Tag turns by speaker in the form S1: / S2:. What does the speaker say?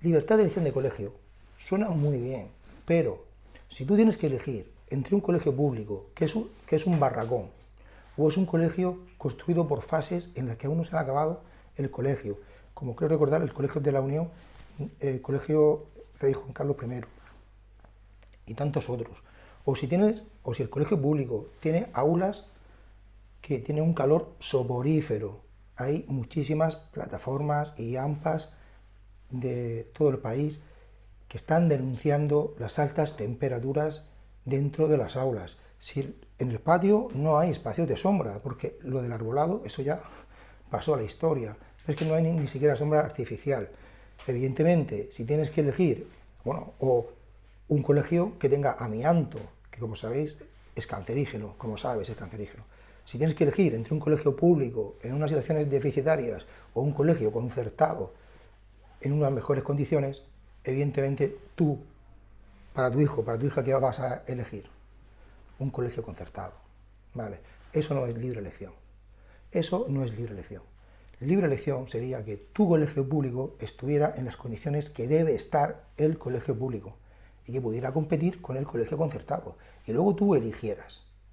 S1: libertad de elección de colegio, suena muy bien, pero si tú tienes que elegir entre un colegio público, que es un, que es un barracón, o es un colegio construido por fases en las que aún no se ha acabado el colegio, como creo recordar el Colegio de la Unión, el Colegio Rey Juan Carlos I, y tantos otros. O si, tienes, o si el colegio público tiene aulas que tienen un calor soporífero, hay muchísimas plataformas y AMPAs de todo el país que están denunciando las altas temperaturas dentro de las aulas. Si en el patio no hay espacios de sombra, porque lo del arbolado, eso ya pasó a la historia. Es que no hay ni, siquiera sombra artificial. Evidentemente, si tienes que elegir, bueno, o un colegio que tenga amianto, que como sabéis es cancerígeno, como sabes es cancerígeno. Si tienes que elegir entre un colegio público en unas situaciones deficitarias o un colegio concertado en unas mejores condiciones, evidentemente tú, para tu hijo, para tu hija, ¿qué vas a elegir? Un colegio concertado. ¿Vale? Eso no es libre elección. Eso no es libre elección. Libre elección sería que tu colegio público estuviera en las condiciones que debe estar el colegio público y que pudiera competir con el colegio concertado. Y luego tú eligieras.